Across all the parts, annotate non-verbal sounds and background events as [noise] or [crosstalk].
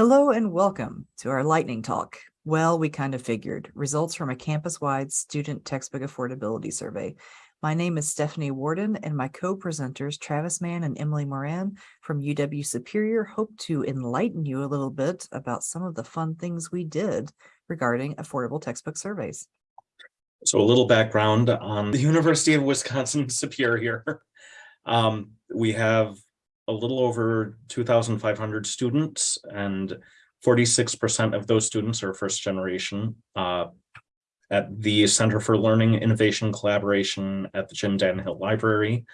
Hello and welcome to our lightning talk. Well, we kind of figured results from a campus-wide student textbook affordability survey. My name is Stephanie Warden and my co-presenters Travis Mann and Emily Moran from UW Superior hope to enlighten you a little bit about some of the fun things we did regarding affordable textbook surveys. So a little background on the University of Wisconsin [laughs] Superior. [laughs] Um, we have a little over 2,500 students and 46% of those students are first generation. Uh, at the Center for Learning, Innovation, Collaboration at the Jim Dan Hill Library.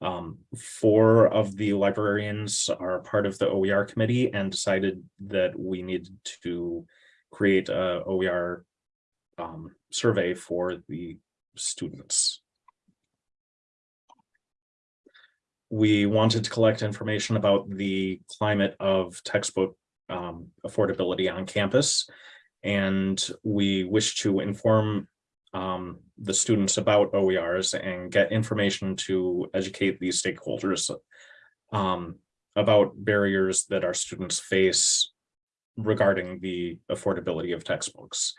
Um, four of the librarians are part of the OER committee and decided that we needed to create a OER um, survey for the students. We wanted to collect information about the climate of textbook um, affordability on campus and we wish to inform um, the students about OERs and get information to educate these stakeholders um, about barriers that our students face regarding the affordability of textbooks.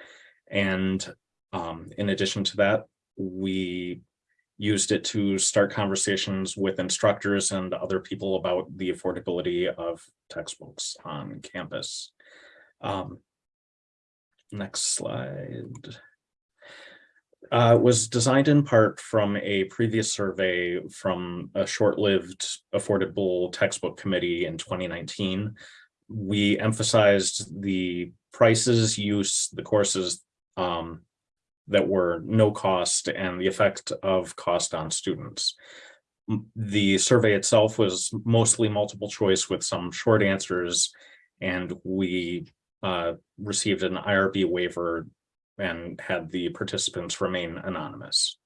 And um, in addition to that, we used it to start conversations with instructors and other people about the affordability of textbooks on campus. Um, Next slide. Uh, was designed in part from a previous survey from a short-lived affordable textbook committee in 2019. We emphasized the prices, use, the courses um, that were no cost and the effect of cost on students. The survey itself was mostly multiple choice with some short answers and we uh, received an IRB waiver and had the participants remain anonymous.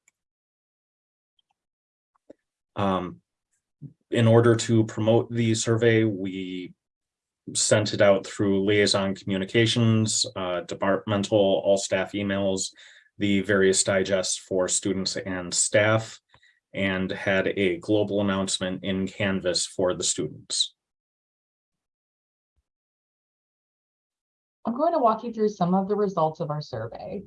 Um, in order to promote the survey, we sent it out through liaison communications, uh, departmental, all staff emails, the various digests for students and staff, and had a global announcement in Canvas for the students. I'm going to walk you through some of the results of our survey.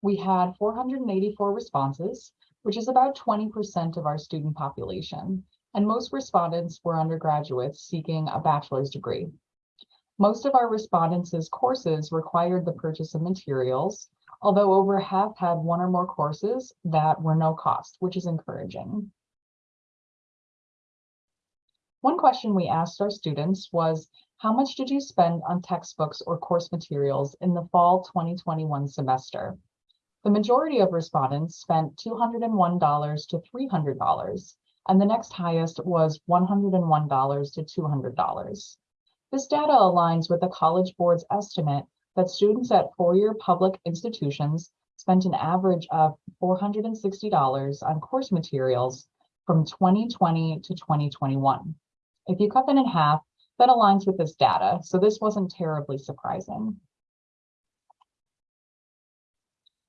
We had 484 responses, which is about 20% of our student population, and most respondents were undergraduates seeking a bachelor's degree. Most of our respondents' courses required the purchase of materials, although over half had one or more courses that were no cost, which is encouraging. One question we asked our students was, how much did you spend on textbooks or course materials in the fall 2021 semester? The majority of respondents spent $201 to $300, and the next highest was $101 to $200. This data aligns with the College Board's estimate that students at four-year public institutions spent an average of $460 on course materials from 2020 to 2021. If you cut that in half, that aligns with this data, so this wasn't terribly surprising.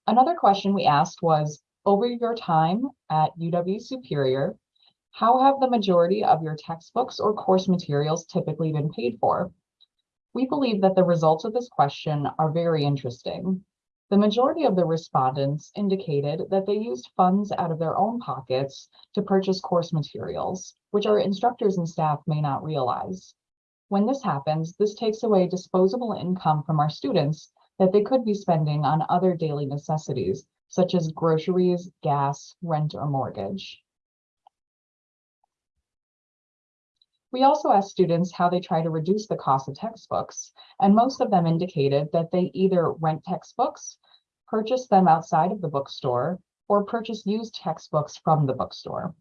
Another question we asked was, over your time at UW Superior, how have the majority of your textbooks or course materials typically been paid for? We believe that the results of this question are very interesting. The majority of the respondents indicated that they used funds out of their own pockets to purchase course materials, which our instructors and staff may not realize. When this happens, this takes away disposable income from our students that they could be spending on other daily necessities, such as groceries, gas, rent, or mortgage. We also asked students how they try to reduce the cost of textbooks, and most of them indicated that they either rent textbooks, purchase them outside of the bookstore, or purchase used textbooks from the bookstore.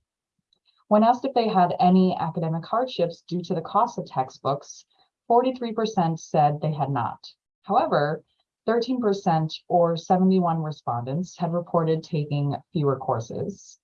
When asked if they had any academic hardships due to the cost of textbooks, 43% said they had not. However, 13% or 71 respondents had reported taking fewer courses.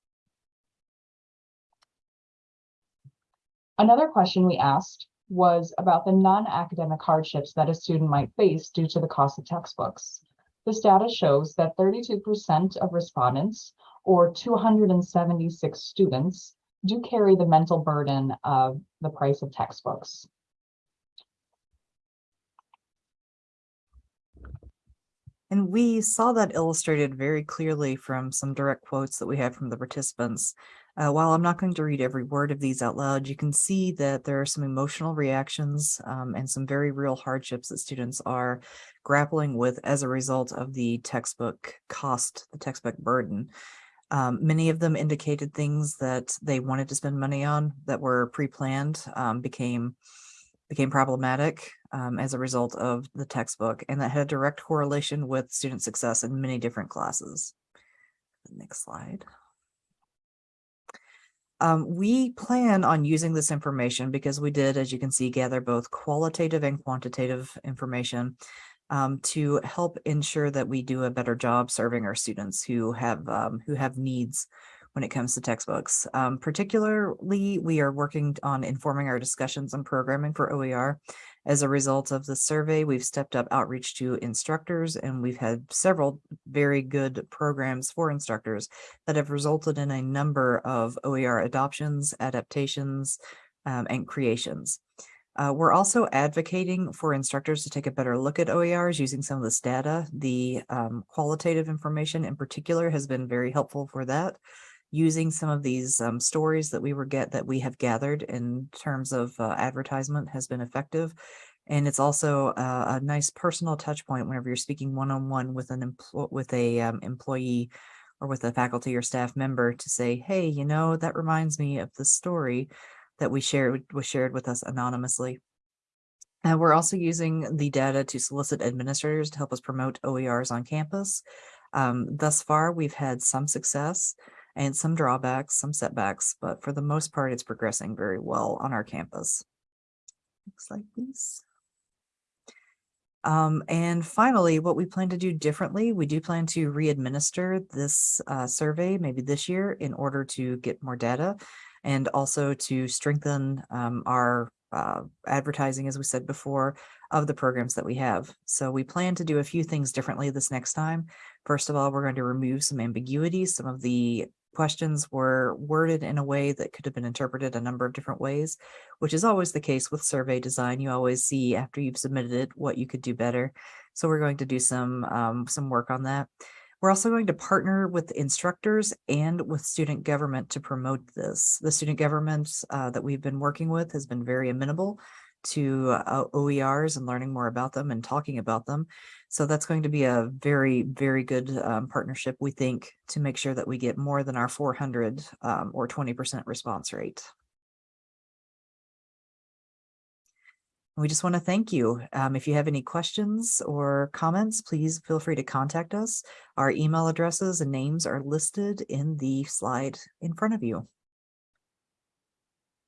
Another question we asked was about the non-academic hardships that a student might face due to the cost of textbooks. This data shows that 32% of respondents, or 276 students, do carry the mental burden of the price of textbooks. And we saw that illustrated very clearly from some direct quotes that we had from the participants. Uh, while I'm not going to read every word of these out loud, you can see that there are some emotional reactions um, and some very real hardships that students are grappling with as a result of the textbook cost, the textbook burden. Um, many of them indicated things that they wanted to spend money on that were pre-planned um, became became problematic um, as a result of the textbook, and that had a direct correlation with student success in many different classes. Next slide. Um, we plan on using this information because we did, as you can see, gather both qualitative and quantitative information um, to help ensure that we do a better job serving our students who have um, who have needs when it comes to textbooks. Um, particularly, we are working on informing our discussions and programming for OER. As a result of the survey, we've stepped up outreach to instructors and we've had several very good programs for instructors that have resulted in a number of OER adoptions, adaptations, um, and creations. Uh, we're also advocating for instructors to take a better look at OERs using some of this data. The um, qualitative information in particular has been very helpful for that. Using some of these um, stories that we were get that we have gathered in terms of uh, advertisement has been effective. And it's also a, a nice personal touch point whenever you're speaking one-on-one with an with a um, employee or with a faculty or staff member to say, hey, you know, that reminds me of the story that we shared was shared with us anonymously. Uh, we're also using the data to solicit administrators to help us promote OERs on campus. Um, thus far, we've had some success and some drawbacks, some setbacks, but for the most part, it's progressing very well on our campus. Next slide, please. Um, and finally, what we plan to do differently, we do plan to re-administer this uh, survey maybe this year in order to get more data and also to strengthen um, our uh, advertising, as we said before, of the programs that we have. So we plan to do a few things differently this next time. First of all, we're going to remove some ambiguity. Some of the questions were worded in a way that could have been interpreted a number of different ways, which is always the case with survey design. You always see after you've submitted it what you could do better. So we're going to do some um, some work on that. We're also going to partner with instructors and with student government to promote this. The student government uh, that we've been working with has been very amenable to uh, OERs and learning more about them and talking about them. So that's going to be a very, very good um, partnership, we think, to make sure that we get more than our 400 um, or 20% response rate. We just want to thank you. Um, if you have any questions or comments, please feel free to contact us. Our email addresses and names are listed in the slide in front of you.